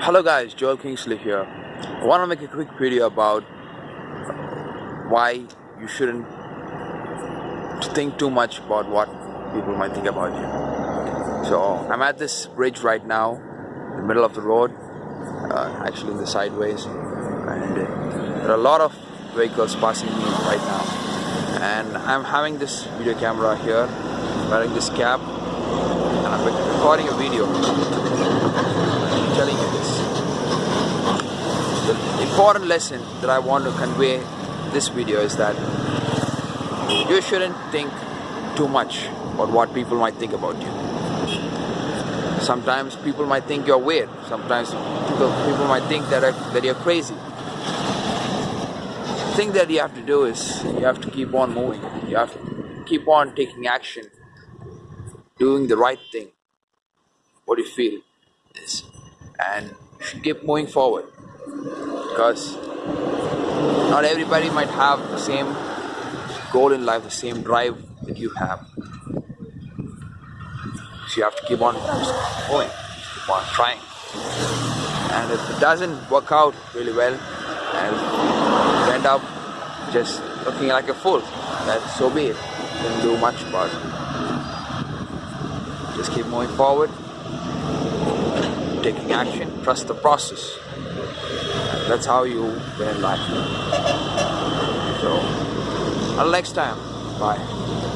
Hello guys, Joel Kingsley here. I want to make a quick video about why you shouldn't think too much about what people might think about you. So I'm at this bridge right now, in the middle of the road, uh, actually in the sideways, and there are a lot of vehicles passing me right now. And I'm having this video camera here, wearing this cap, and I'm recording a video telling you this. The important lesson that I want to convey this video is that you shouldn't think too much about what people might think about you. Sometimes people might think you're weird. Sometimes people, people might think that, uh, that you're crazy. The thing that you have to do is you have to keep on moving. You have to keep on taking action, doing the right thing. What you feel is and keep moving forward because not everybody might have the same goal in life, the same drive that you have. So you have to keep on going, keep on trying. And if it doesn't work out really well and you end up just looking like a fool, then so be it. Didn't do much about it. Just keep moving forward taking action, trust the process. That's how you win life. So, until next time, bye.